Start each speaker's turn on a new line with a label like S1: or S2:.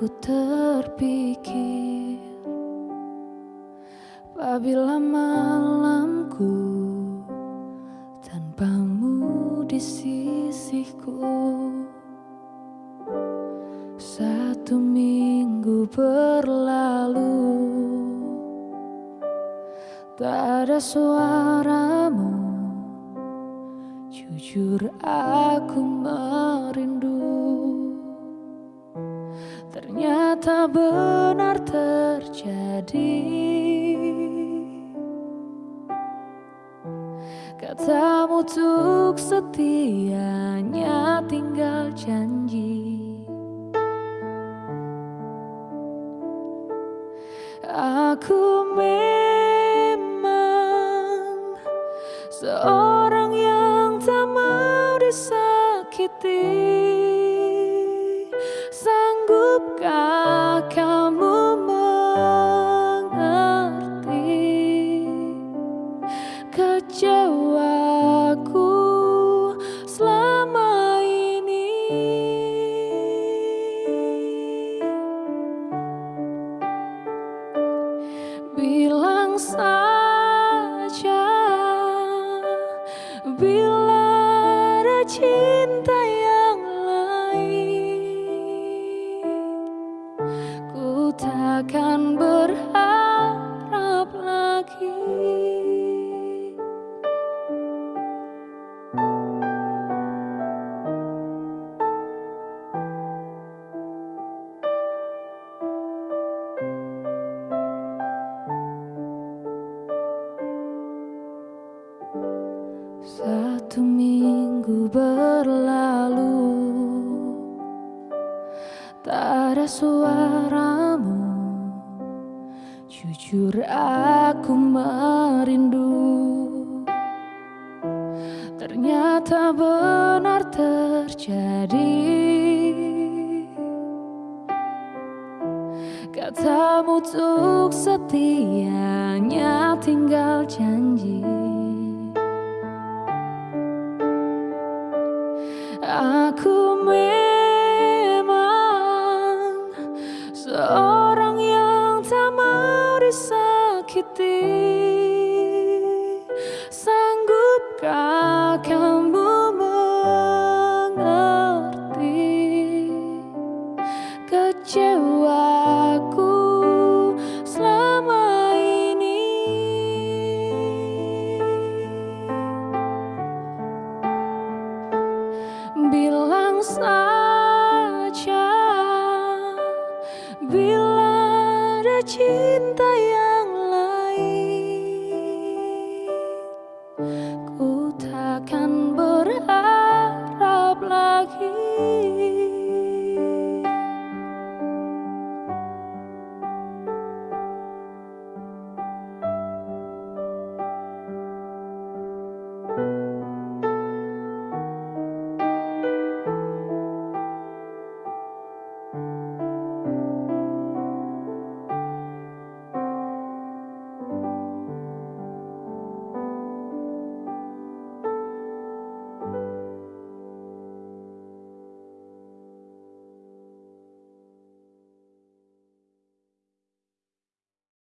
S1: aku terpikir Apabila malamku tanpamu di sisiku Satu minggu berlalu Tak ada suaramu. Jujur aku merindu Ternyata benar terjadi. Katamu untuk setianya tinggal janji. Aku memang seorang yang tak mau disakiti Sanggupkah kamu mengerti kecewaku selama ini Satu minggu berlalu Tak ada suaramu. Jujur aku merindu. Ternyata benar terjadi. Katamu untuk setianya tinggal janji Seorang yang tak mau disakiti. Sanggupkah kamu mengerti Kecewa cinta yang